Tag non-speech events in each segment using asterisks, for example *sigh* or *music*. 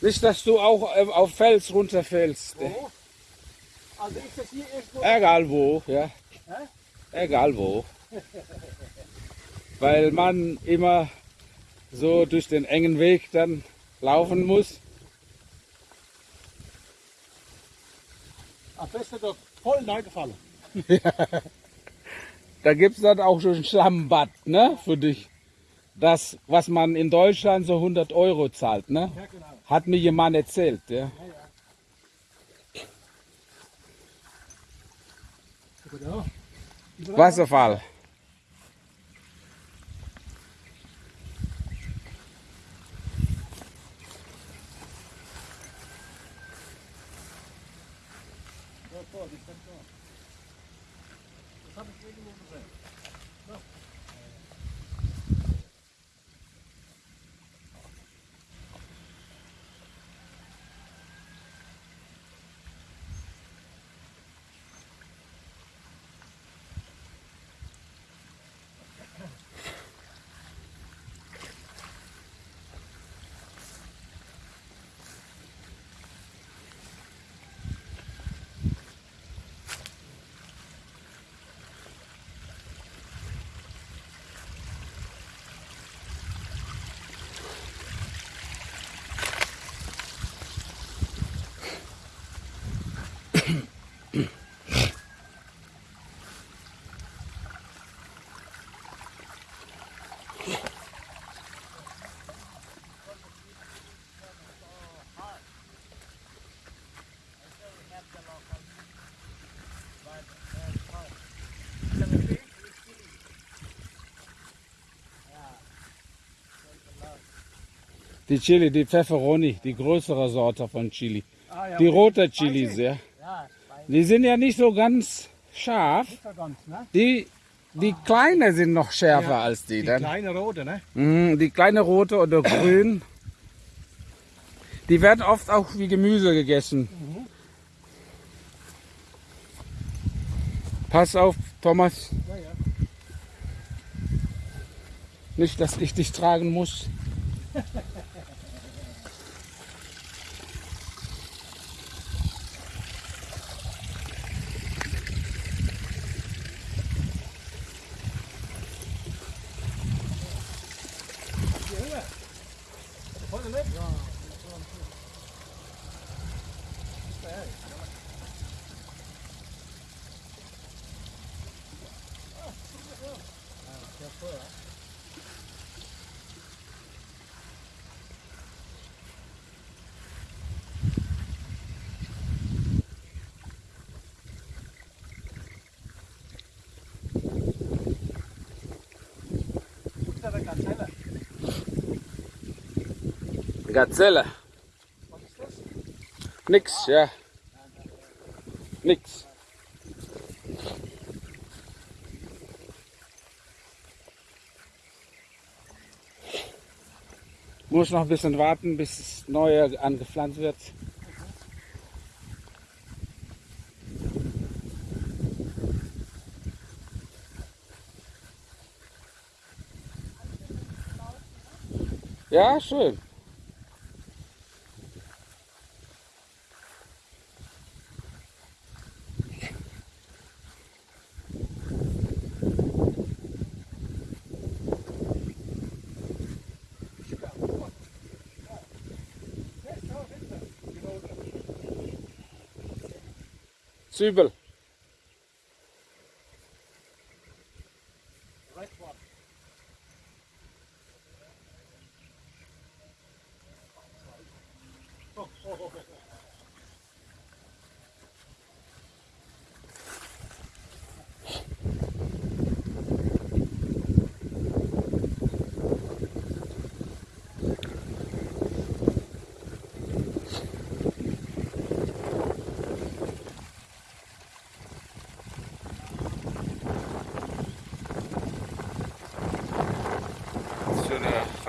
Nicht, dass du auch äh, auf Fels runterfällst. Wo? Also ist das hier irgendwo? Egal wo, ja. Hä? Egal wo. Weil man immer so durch den engen Weg dann laufen muss. Am besten doch voll reingefallen. *laughs* Da gibt es dann auch schon ein Schlammbad, ne, für dich. Das, was man in Deutschland so 100 Euro zahlt, ne? Ja, genau. Hat mir jemand erzählt, ja. Wasserfall. Das habe ich irgendwo gesehen. Die Chili, die Pfefferoni, die größere Sorte von Chili. Ah, ja, Die rote Chilis, ja. Ja, Die sind ja nicht so ganz scharf. ganz, ne? Die, die kleine sind noch schärfer Ja, als die Die dann. kleine rote, ne? Mhm, die kleine rote oder grün. Die werden oft auch wie Gemüse gegessen. Pass auf, Thomas. Ja, ja. Nicht, dass ich dich tragen muss. *laughs* Hier rüber. Vorne mit? Ja. Ist da der Gazelle? Gazelle. Was ist das? Nix, ja. Nix. Muss noch ein bisschen warten, bis das neue angepflanzt wird. Schön. Zwiebel.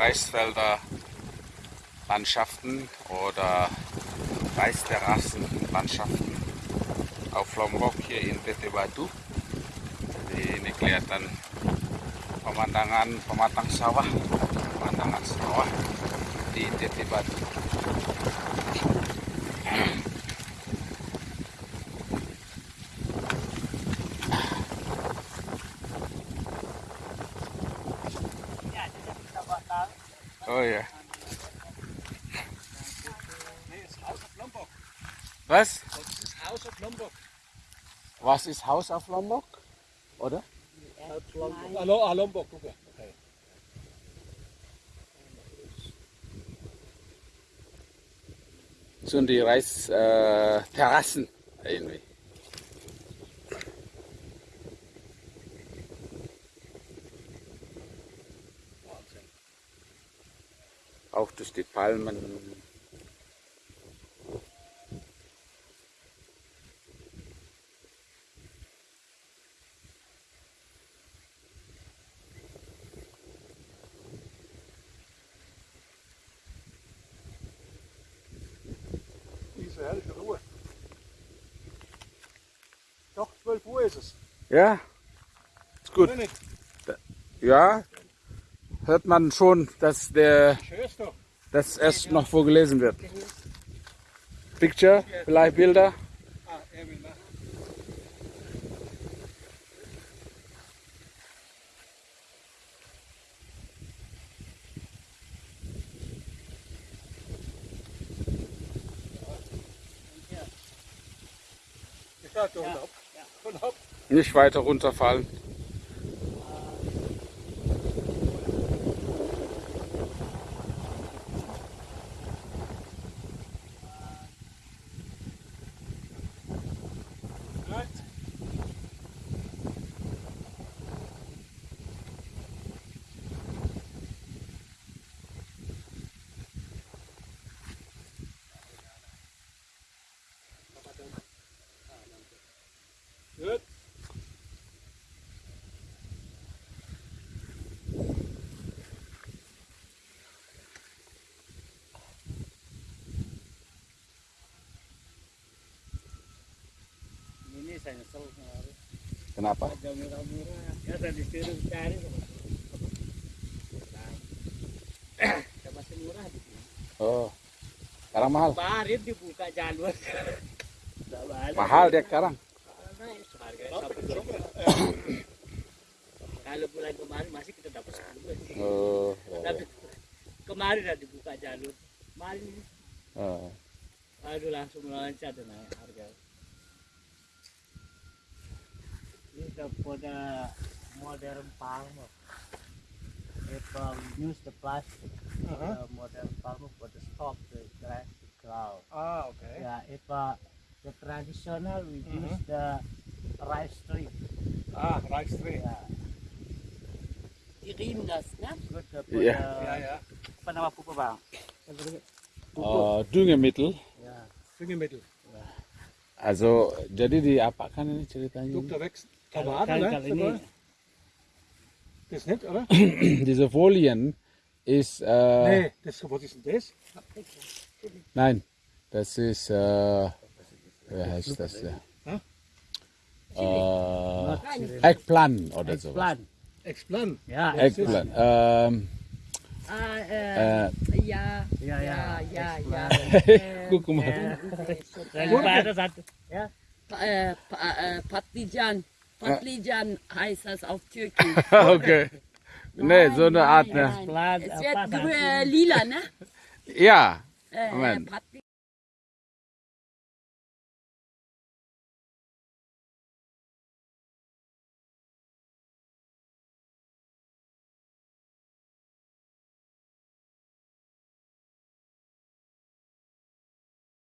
Reisfelder, Landschaften oder Reisterrassen-Landschaften auf Lombok hier in PT Batu. Jadi ini kelihatan pemandangan pematang sawah, pemandangan sawah di Batu. Oh ja. Nee, das Haus auf Lombok. Was? Das ist Haus auf Lombok. Was ist Haus auf Lombok? Oder? Hallo, ah, Lombok, guck mal. Okay. So die Reisterrassen äh, irgendwie. Wahnsinn. Auch durch die Palmen. Diese herrliche Ruhe. Doch, 12 Uhr ist es. Ja, ist gut. Ja, hört man schon, dass der hör's doch. Das erst noch vorgelesen wird. Picture, vielleicht Bilder. Nicht weiter runterfallen. Saya nyesel kemarin. Kenapa? Ada murah-murah. Ya tadi disuruh cari Nah, *clears throat* masih murah di sini. Oh, sekarang mahal. Kemarin dibuka jalur. Mahal dia sekarang. Juta. Kalau bulan kemarin masih kita dapat sepuluh sih. Oh, Tapi kemarin udah dibuka jalur. Kemarin oh. aduh langsung meloncat naik harga. Kita for modern palm from use the plastic, uh -huh. the modern palm for the stop the plastic cloud. Ah, okay. Yeah, if uh, the traditional we uh -huh. use the rice tree. Ah, rice tree. Yeah. Die reden das, ne? Ja. Ja, ja. Von der Puppe war. Uh, Düngemittel. Ja. Also jadi diapakan ini ceritanya? Dr. wächst kalau, ne? ini Das nicht, oder? *clears throat* Diese Folien ist, äh, Nee, das, was ist denn das? nein, das ist, äh, wie heißt das? Ja? Hä? Äh, Eggplant oder so. plan. Explan. Ya, Eggplant. Ähm, Ah, äh, äh, ja, ya. ja, ja, ja. *laughs* guck mal. Ada satu. Ya, Pa- äh, pa- äh, Patlijan. Heißt das auf Türkisch. *laughs* okay. Nee, so eine Art, nein, ne? nein. Plan, Es wird satu. grü- äh, lila, ne? Ja, Äh, Moment.